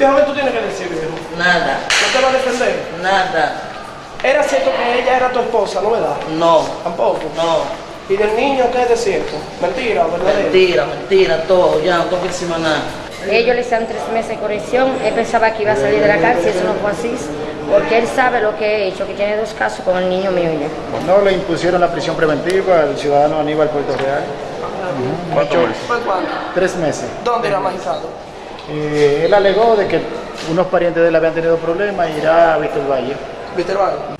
Déjame, tú tienes que decir, viejo. Nada, ¿No te va a defender? nada, Era cierto que ella era tu esposa, ¿no verdad? no, Tampoco. no. ¿Y del niño qué es de cierto? ¿Mentira o verdadero? Mentira, mentira, todo, ya no tengo que decir más nada. Ellos le hicieron tres meses de corrección. Él pensaba que iba a salir de la cárcel, eso no fue así, porque él sabe lo que he hecho, que tiene dos casos con el niño mío ya. No le impusieron la prisión preventiva al ciudadano Aníbal Puerto Real. ¿Cuántos meses? ¿Fue cuándo? Tres meses. ¿Dónde era magistrado? Eh, él alegó de que unos parientes de él habían tenido problemas y irá a Víctor Valle. Víctor Valle.